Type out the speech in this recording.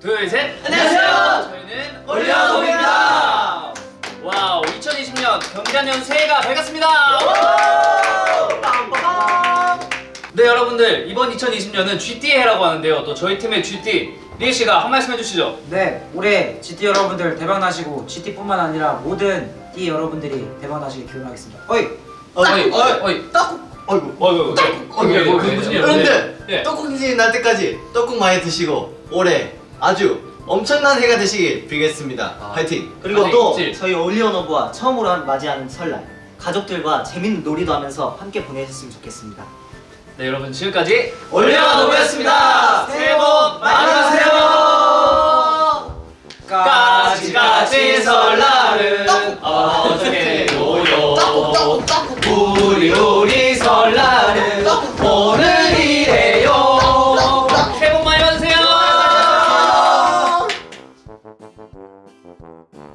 둘, 셋. 안녕하세요. 저희는 올려놓습니다. wow, 2020년 경자년 새해가 밝았습니다. 네, 여러분들 이번 2020년은 쥐띠 해라고 하는데요. 또 저희 팀의 쥐띠 리에 씨가 한 말씀 해주시죠. 네, 올해 쥐띠 여러분들 대박 나시고 쥐띠뿐만 아니라 모든 띠 여러분들이 대박 나시길 기원하겠습니다. 어이, 어이, 어이, 어이, 떡국. 어이구. 어이, 어이, 어이, 어이, 무슨 예. 떡국이 날 때까지 떡국 많이 드시고 올해 아주 엄청난 해가 되시길 빌겠습니다. 아. 화이팅. 그리고 또 질. 저희 올리언어브와 처음으로 한- 맞이하는 설날 가족들과 재밌는 놀이도 하면서 함께 보내셨으면 좋겠습니다. 네, 여러분 지금까지 올려놓습니다. 새해 복 많이 받으세요. 까지까지 설날은 떡국 떡국. 우리 우